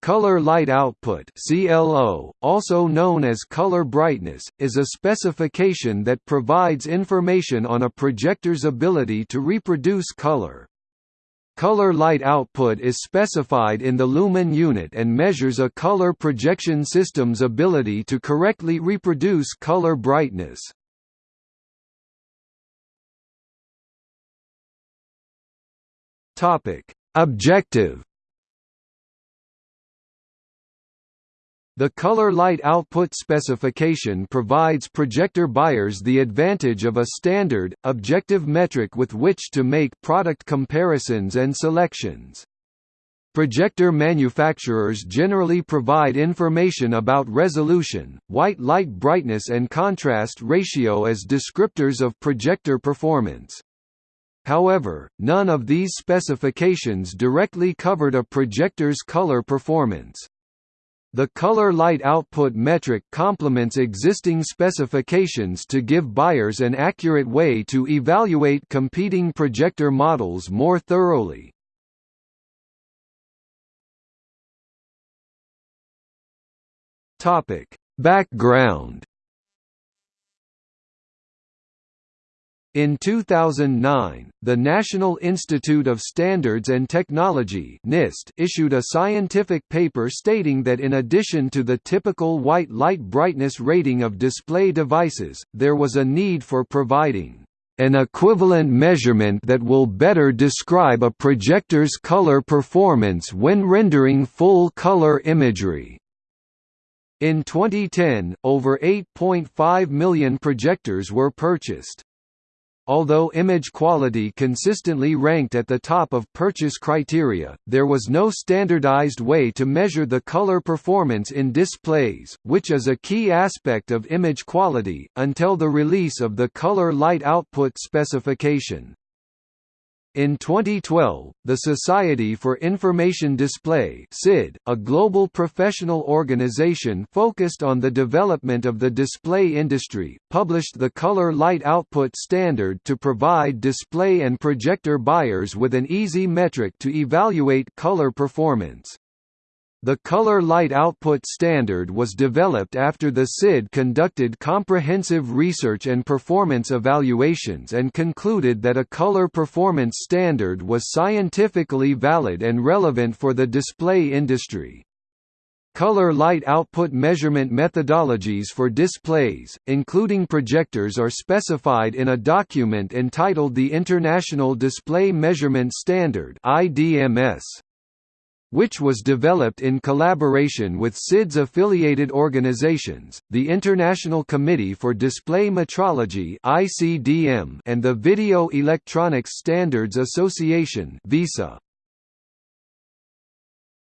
Color light output CLO, also known as color brightness, is a specification that provides information on a projector's ability to reproduce color. Color light output is specified in the lumen unit and measures a color projection system's ability to correctly reproduce color brightness. Objective The color light output specification provides projector buyers the advantage of a standard, objective metric with which to make product comparisons and selections. Projector manufacturers generally provide information about resolution, white light brightness and contrast ratio as descriptors of projector performance. However, none of these specifications directly covered a projector's color performance. The color light output metric complements existing specifications to give buyers an accurate way to evaluate competing projector models more thoroughly. Background In 2009, the National Institute of Standards and Technology NIST issued a scientific paper stating that in addition to the typical white light brightness rating of display devices, there was a need for providing an equivalent measurement that will better describe a projector's color performance when rendering full color imagery. In 2010, over 8.5 million projectors were purchased. Although image quality consistently ranked at the top of purchase criteria, there was no standardized way to measure the color performance in displays, which is a key aspect of image quality, until the release of the color light output specification. In 2012, the Society for Information Display (SID), a global professional organization focused on the development of the display industry, published the Color Light Output Standard to provide display and projector buyers with an easy metric to evaluate color performance. The color light output standard was developed after the SID conducted comprehensive research and performance evaluations and concluded that a color performance standard was scientifically valid and relevant for the display industry. Color light output measurement methodologies for displays, including projectors are specified in a document entitled the International Display Measurement Standard IDMS which was developed in collaboration with SID's affiliated organizations, the International Committee for Display Metrology (ICDM) and the Video Electronics Standards Association (VESA).